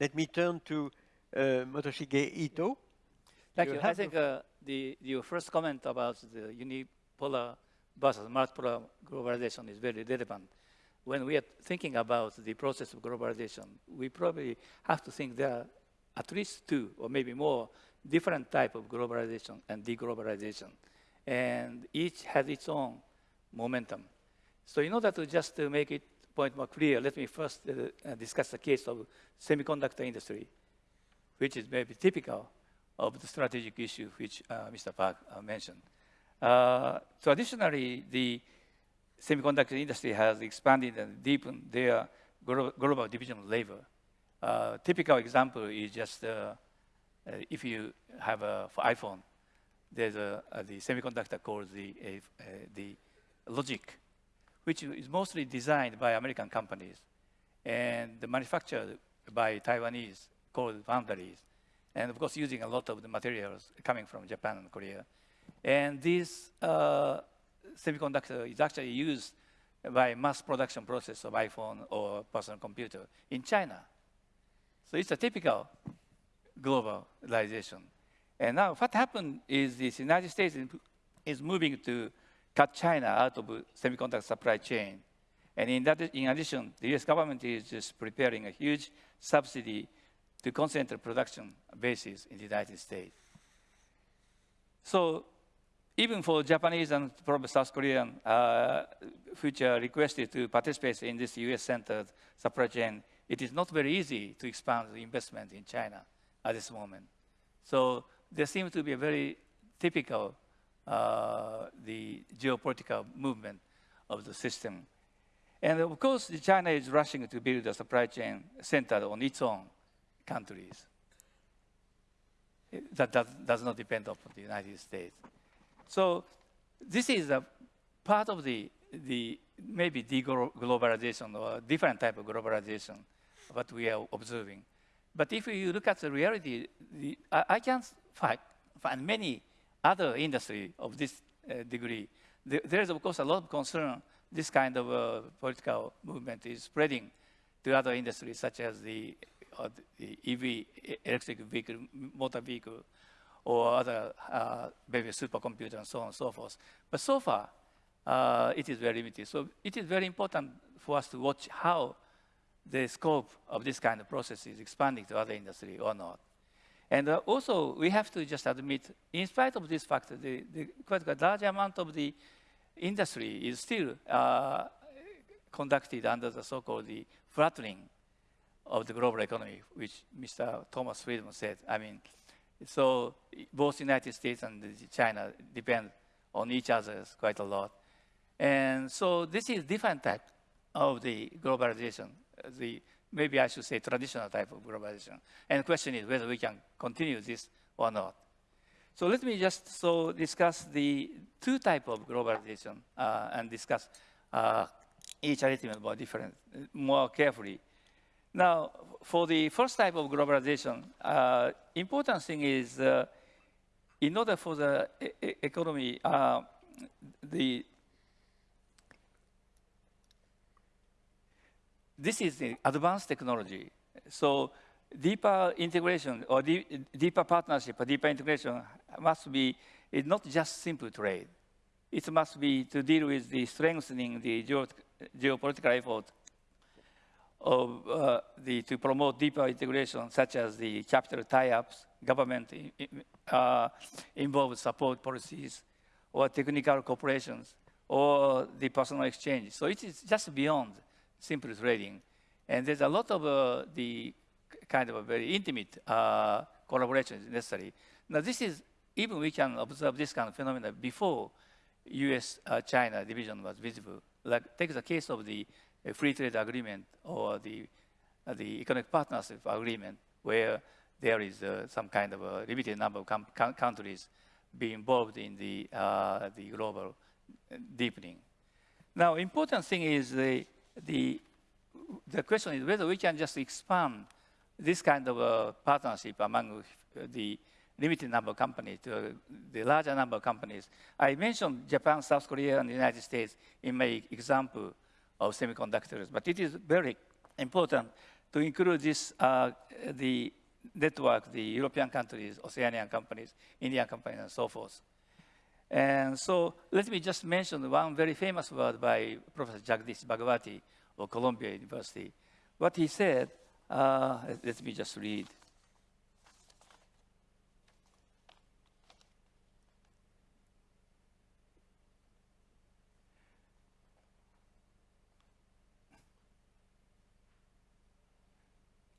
let me turn to uh, Motoshige Ito. Thank you. you. I think uh, the, your first comment about the unipolar versus multipolar globalization is very relevant. When we are thinking about the process of globalization, we probably have to think there are at least two or maybe more different type of globalization and deglobalization. And each has its own momentum. So in order to just to make it point more clear, let me first uh, discuss the case of semiconductor industry, which is maybe typical of the strategic issue which uh, Mr. Park uh, mentioned. Uh, traditionally, the semiconductor industry has expanded and deepened their global division of labor. Uh, typical example is just uh, uh, if you have a iPhone, there's a the semiconductor called the the logic, which is mostly designed by American companies and manufactured by Taiwanese called foundries, and of course using a lot of the materials coming from Japan and Korea. And this uh, semiconductor is actually used by mass production process of iPhone or personal computer in China. So it's a typical globalization. And now what happened is the United States is moving to cut China out of semiconductor supply chain. And in, that, in addition, the US government is just preparing a huge subsidy to concentrate production bases in the United States. So even for Japanese and probably South Korean, uh, which are requested to participate in this US-centered supply chain, it is not very easy to expand the investment in China at this moment. So there seems to be a very typical uh, the geopolitical movement of the system. And of course, China is rushing to build a supply chain centered on its own countries. That does, does not depend upon the United States. So this is a part of the, the maybe deglobalization or different type of globalization what we are observing. But if you look at the reality, the, I, I can find many other industry of this uh, degree. The, there is, of course, a lot of concern this kind of uh, political movement is spreading to other industries, such as the, uh, the EV, electric vehicle, motor vehicle, or other uh, maybe supercomputer and so on and so forth. But so far, uh, it is very limited. So it is very important for us to watch how the scope of this kind of process is expanding to other industry or not. And uh, also, we have to just admit, in spite of this fact, the, the quite a large amount of the industry is still uh, conducted under the so-called the flattening of the global economy, which Mr. Thomas Friedman said. I mean, so both United States and China depend on each other quite a lot. And so this is different type of the globalization, the maybe I should say traditional type of globalization. And the question is whether we can continue this or not. So let me just so discuss the two type of globalization uh, and discuss uh, each element more different, more carefully. Now, for the first type of globalization, uh, important thing is uh, in order for the e economy, uh, the this is the advanced technology. So deeper integration or deeper partnership or deeper integration must be it's not just simple trade. It must be to deal with the strengthening the geo geopolitical effort of uh, the, to promote deeper integration, such as the capital tie-ups, government uh, involved support policies, or technical cooperations, or the personal exchange. So it is just beyond simple trading. And there's a lot of uh, the kind of a very intimate uh, collaboration necessary. Now this is, even we can observe this kind of phenomena before US-China uh, division was visible. Like take the case of the a free trade agreement or the, uh, the economic partnership agreement where there is uh, some kind of a limited number of countries be involved in the, uh, the global deepening. Now, important thing is the, the, the question is whether we can just expand this kind of partnership among the limited number of companies to the larger number of companies. I mentioned Japan, South Korea, and the United States in my example of semiconductors. But it is very important to include this, uh, the network, the European countries, Oceanian companies, Indian companies, and so forth. And so let me just mention one very famous word by Professor Jagdish Bhagwati of Columbia University. What he said, uh, let me just read.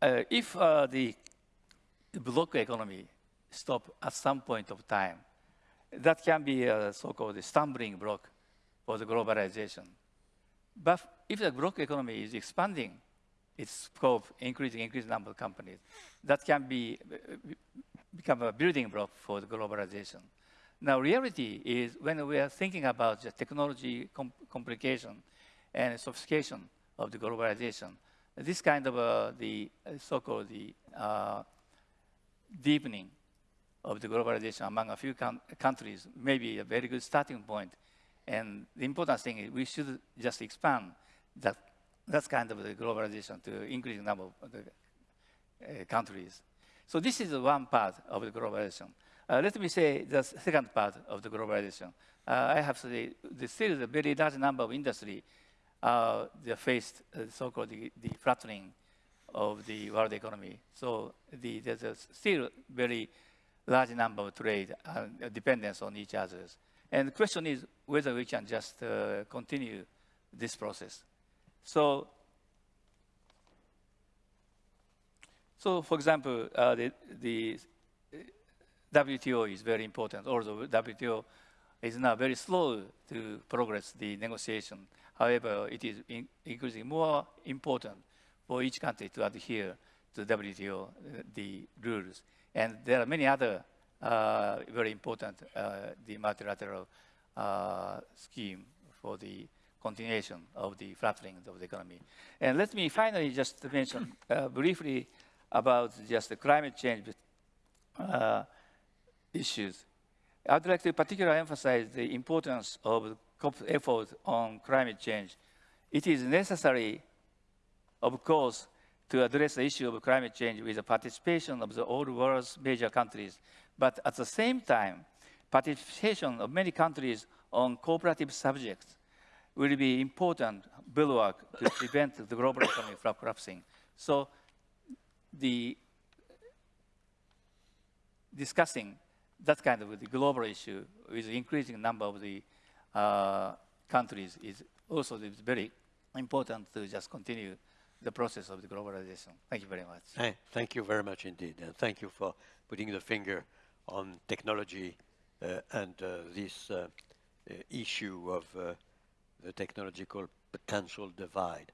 Uh, if uh, the block economy stop at some point of time, that can be a so-called stumbling block for the globalization. But if the block economy is expanding its scope, increasing, increasing number of companies, that can be become a building block for the globalization. Now, reality is when we are thinking about the technology com complication and sophistication of the globalization, this kind of uh, the uh, so-called the uh, deepening of the globalization among a few countries may be a very good starting point. And the important thing is we should just expand that, that kind of the globalization to increasing number of the uh, countries. So this is one part of the globalization. Uh, let me say the second part of the globalization. Uh, I have to say, there's still a very large number of industry uh, they faced uh, so-called the, the, flattening of the world economy. So the, there's still very large number of trade uh, dependence on each other. And the question is whether we can just uh, continue this process. So, so for example, uh, the, the WTO is very important, although WTO is now very slow to progress the negotiation. However, it is in increasingly more important for each country to adhere to WTO, uh, the rules. And there are many other uh, very important uh, the multilateral uh, scheme for the continuation of the flattening of the economy. And let me finally just mention uh, briefly about just the climate change issues. I'd like to particularly emphasize the importance of COP's effort on climate change. It is necessary, of course, to address the issue of climate change with the participation of the old world's major countries. But at the same time, participation of many countries on cooperative subjects will be important bulwark to prevent the global economy from collapsing. So the discussing that kind of the global issue with increasing number of the uh, countries is also very important to just continue the process of the globalization. Thank you very much. Hey, thank you very much indeed. And thank you for putting the finger on technology uh, and uh, this uh, uh issue of uh, the technological potential divide.